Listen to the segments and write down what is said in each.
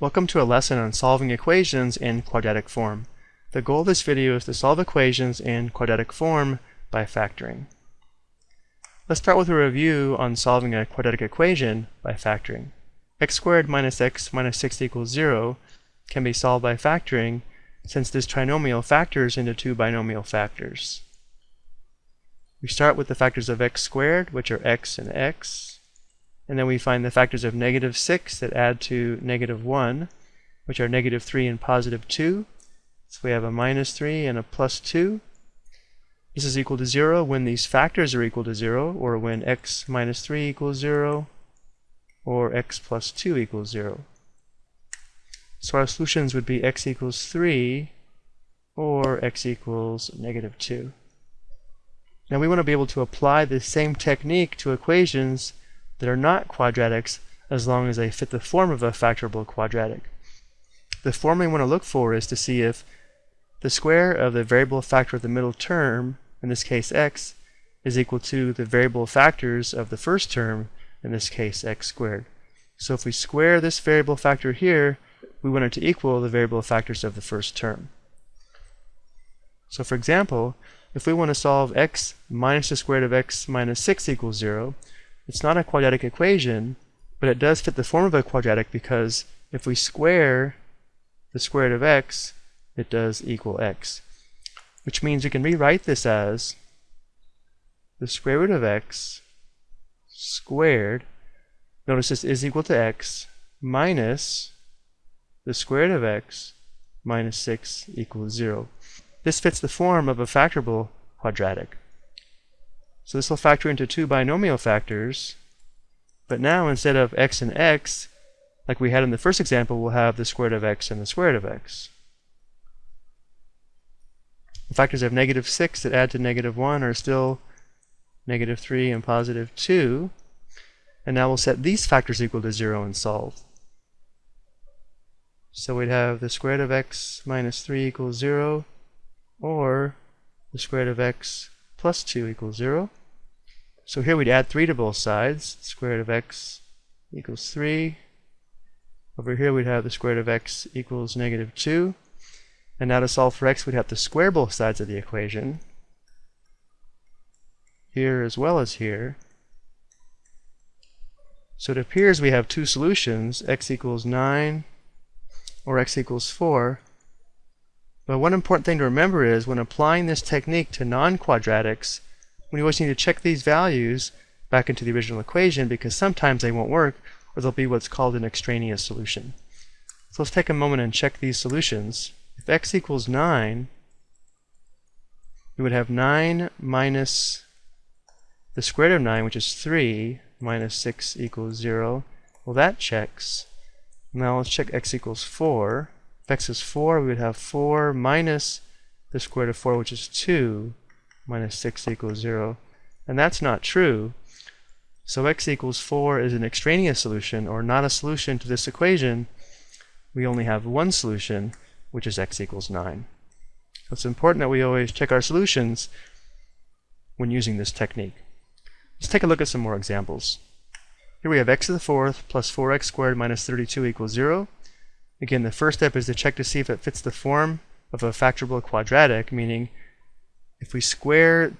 Welcome to a lesson on solving equations in quadratic form. The goal of this video is to solve equations in quadratic form by factoring. Let's start with a review on solving a quadratic equation by factoring. x squared minus x minus 6 equals 0 can be solved by factoring since this trinomial factors into two binomial factors. We start with the factors of x squared, which are x and x, and then we find the factors of negative 6 that add to negative 1, which are negative 3 and positive 2. So we have a minus 3 and a plus 2. This is equal to 0 when these factors are equal to 0, or when x minus 3 equals 0, or x plus 2 equals 0. So our solutions would be x equals 3, or x equals negative 2. Now we want to be able to apply the same technique to equations that are not quadratics as long as they fit the form of a factorable quadratic. The form we want to look for is to see if the square of the variable factor of the middle term, in this case x, is equal to the variable factors of the first term, in this case x squared. So if we square this variable factor here, we want it to equal the variable factors of the first term. So for example, if we want to solve x minus the square root of x minus 6 equals 0, it's not a quadratic equation, but it does fit the form of a quadratic because if we square the square root of x, it does equal x. Which means we can rewrite this as the square root of x squared, notice this is equal to x, minus the square root of x minus 6 equals 0. This fits the form of a factorable quadratic. So this will factor into two binomial factors. But now instead of x and x, like we had in the first example, we'll have the square root of x and the square root of x. The factors of negative 6 that add to negative 1 are still negative 3 and positive 2. And now we'll set these factors equal to 0 and solve. So we'd have the square root of x minus 3 equals 0, or the square root of x plus 2 equals 0. So here we'd add 3 to both sides. Square root of x equals 3. Over here we'd have the square root of x equals negative 2. And now to solve for x, we'd have to square both sides of the equation. Here as well as here. So it appears we have two solutions, x equals 9 or x equals 4. But one important thing to remember is when applying this technique to non-quadratics, we always need to check these values back into the original equation because sometimes they won't work or they'll be what's called an extraneous solution. So let's take a moment and check these solutions. If x equals 9, we would have 9 minus the square root of 9, which is 3, minus 6 equals 0. Well, that checks. Now let's check x equals 4. If x is 4, we would have 4 minus the square root of 4, which is 2, minus 6 equals 0. And that's not true. So x equals 4 is an extraneous solution, or not a solution to this equation. We only have one solution, which is x equals 9. So it's important that we always check our solutions when using this technique. Let's take a look at some more examples. Here we have x to the fourth plus 4x squared minus 32 equals 0. Again, the first step is to check to see if it fits the form of a factorable quadratic, meaning if we square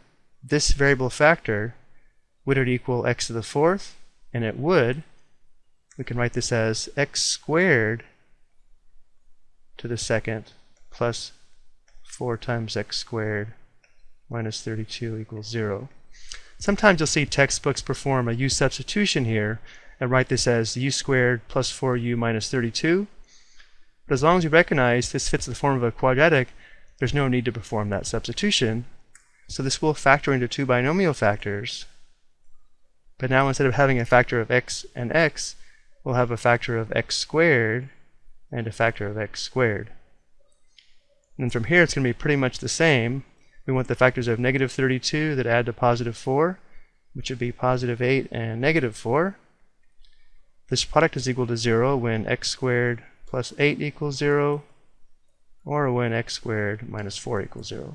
this variable factor, would it equal x to the fourth? And it would. We can write this as x squared to the second plus 4 times x squared minus 32 equals 0. Sometimes you'll see textbooks perform a u substitution here and write this as u squared plus 4u minus 32. But as long as you recognize this fits the form of a quadratic, there's no need to perform that substitution. So this will factor into two binomial factors. But now instead of having a factor of x and x, we'll have a factor of x squared and a factor of x squared. And from here it's going to be pretty much the same. We want the factors of negative 32 that add to positive 4, which would be positive 8 and negative 4. This product is equal to 0 when x squared plus 8 equals 0, or when x squared minus 4 equals 0.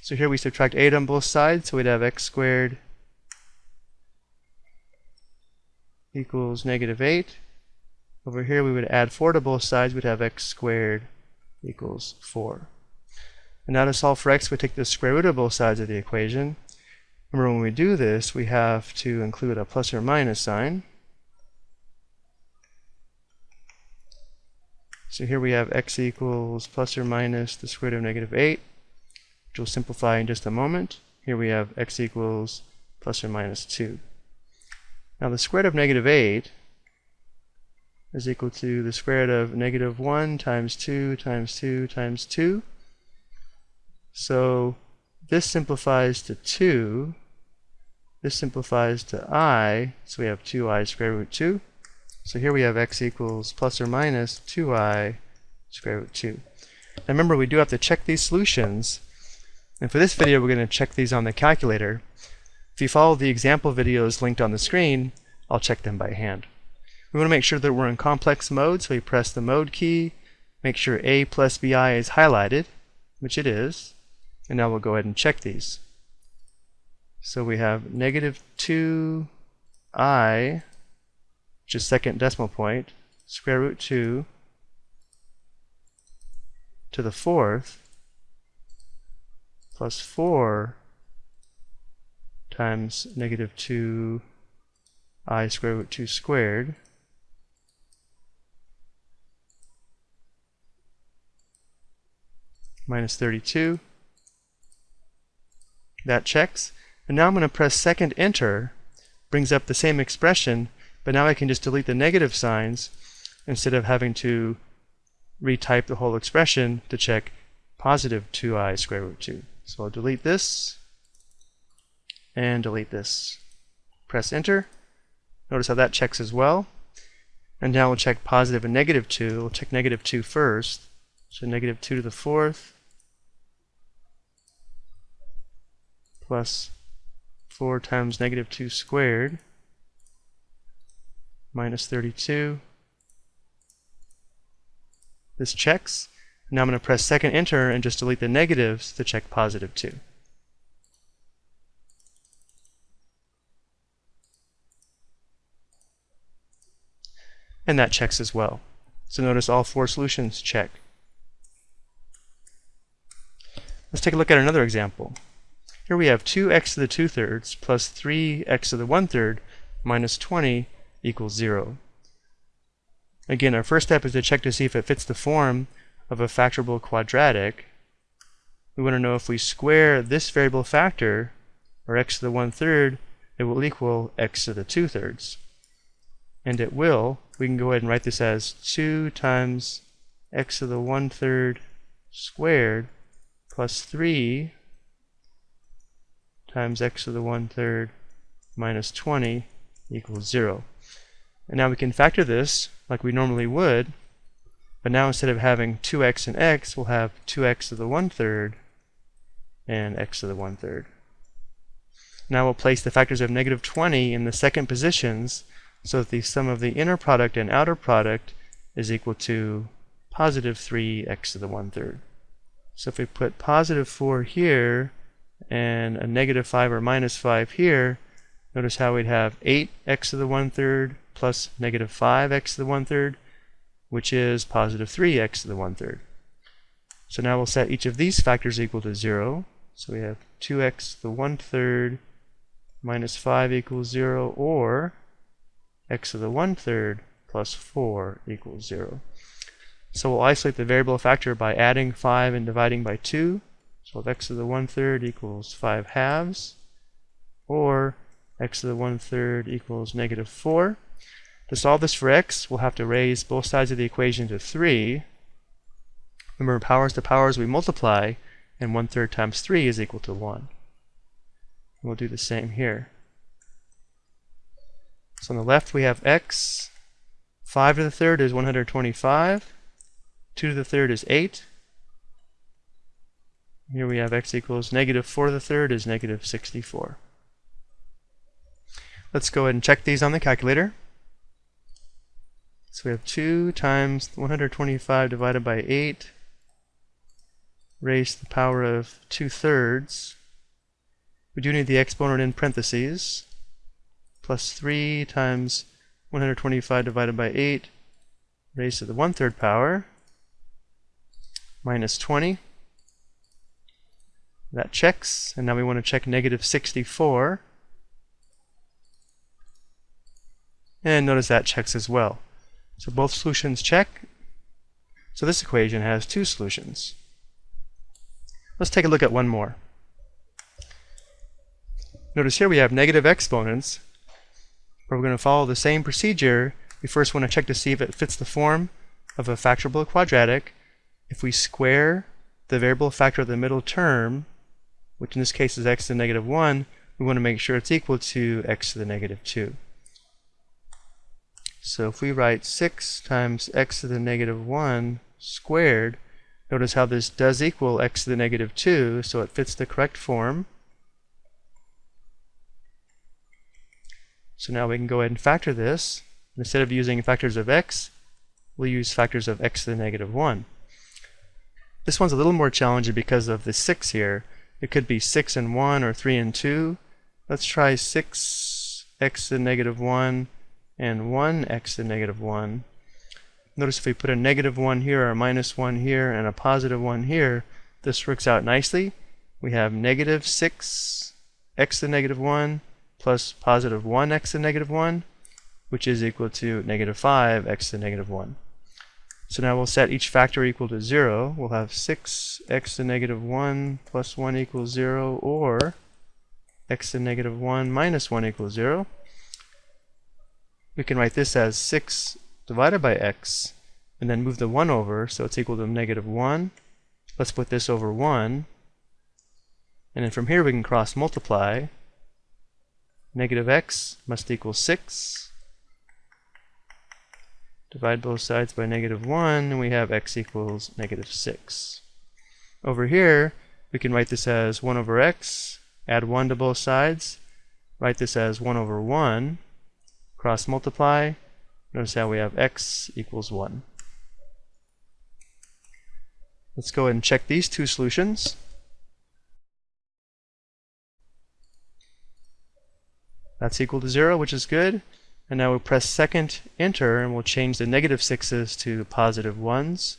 So here we subtract 8 on both sides, so we'd have x squared equals negative 8. Over here we would add 4 to both sides, we'd have x squared equals 4. And now to solve for x, we take the square root of both sides of the equation. Remember when we do this, we have to include a plus or minus sign. So here we have x equals plus or minus the square root of negative 8, which we'll simplify in just a moment. Here we have x equals plus or minus 2. Now the square root of negative 8 is equal to the square root of negative 1 times 2 times 2 times 2. So this simplifies to 2. This simplifies to i, so we have 2i square root 2. So here we have x equals plus or minus 2i square root 2. Now remember, we do have to check these solutions. And for this video, we're going to check these on the calculator. If you follow the example videos linked on the screen, I'll check them by hand. We want to make sure that we're in complex mode, so we press the mode key, make sure A plus BI is highlighted, which it is, and now we'll go ahead and check these. So we have negative 2i, which is second decimal point, square root 2 to the fourth plus 4 times negative 2 i square root 2 squared minus 32. That checks. And now I'm going to press second enter, brings up the same expression, but now I can just delete the negative signs instead of having to retype the whole expression to check positive 2i square root 2. So I'll delete this and delete this. Press enter. Notice how that checks as well. And now we'll check positive and negative 2. We'll check negative 2 first. So negative 2 to the fourth plus 4 times negative 2 squared minus 32. This checks. Now I'm going to press second enter and just delete the negatives to check positive 2. And that checks as well. So notice all four solutions check. Let's take a look at another example. Here we have 2x to the 2 thirds plus 3x to the 1 third minus 20 equals 0. Again, our first step is to check to see if it fits the form of a factorable quadratic. We want to know if we square this variable factor, or x to the 1 third, it will equal x to the 2 thirds. And it will. We can go ahead and write this as 2 times x to the 1 third squared plus 3 times x to the 1 third minus 20 equals 0. And now we can factor this like we normally would, but now instead of having 2x and x, we'll have 2x to the 1 third and x to the 1 third. Now we'll place the factors of negative 20 in the second positions so that the sum of the inner product and outer product is equal to positive 3x to the 1 third. So if we put positive 4 here and a negative 5 or minus 5 here, notice how we'd have 8x to the 1 third plus negative 5x to the 1 third, which is positive 3x to the 1 third. So now we'll set each of these factors equal to 0. So we have 2x to the 1 third minus 5 equals 0, or x to the 1 third plus 4 equals 0. So we'll isolate the variable factor by adding 5 and dividing by 2. So if x to the 1 third equals 5 halves, or x to the 1 third equals negative 4. To solve this for x, we'll have to raise both sides of the equation to 3. Remember, powers to powers we multiply, and 1 third times 3 is equal to 1. We'll do the same here. So on the left we have x. 5 to the third is 125. 2 to the third is 8. Here we have x equals negative 4 to the third is negative 64. Let's go ahead and check these on the calculator. So we have 2 times 125 divided by 8 raised to the power of 2 thirds. We do need the exponent in parentheses. Plus 3 times 125 divided by 8 raised to the 1 third power minus 20. That checks, and now we want to check negative 64. And notice that checks as well. So both solutions check. So this equation has two solutions. Let's take a look at one more. Notice here we have negative exponents, but we're going to follow the same procedure. We first want to check to see if it fits the form of a factorable quadratic. If we square the variable factor of the middle term, which in this case is x to the negative 1, we want to make sure it's equal to x to the negative 2. So if we write 6 times x to the negative 1 squared, notice how this does equal x to the negative 2, so it fits the correct form. So now we can go ahead and factor this. Instead of using factors of x, we'll use factors of x to the negative 1. This one's a little more challenging because of the 6 here. It could be 6 and 1 or 3 and 2. Let's try 6x to the negative 1 and 1x to negative 1. Notice if we put a negative 1 here, or a minus 1 here, and a positive 1 here, this works out nicely. We have negative 6x to negative 1 plus positive 1x to negative 1, which is equal to negative 5x to negative 1. So now we'll set each factor equal to 0. We'll have 6x to negative 1 plus 1 equals 0, or x to negative 1 minus 1 equals 0 we can write this as 6 divided by x, and then move the 1 over, so it's equal to negative 1. Let's put this over 1. And then from here we can cross multiply. Negative x must equal 6. Divide both sides by negative 1, and we have x equals negative 6. Over here, we can write this as 1 over x, add 1 to both sides, write this as 1 over 1, cross multiply. Notice how we have x equals 1. Let's go ahead and check these two solutions. That's equal to 0, which is good. And now we'll press second enter and we'll change the negative 6's to positive 1's.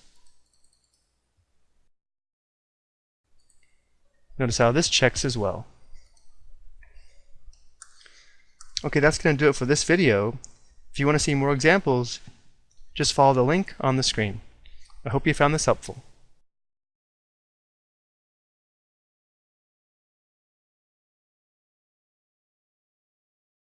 Notice how this checks as well. Okay, that's going to do it for this video. If you want to see more examples, just follow the link on the screen. I hope you found this helpful.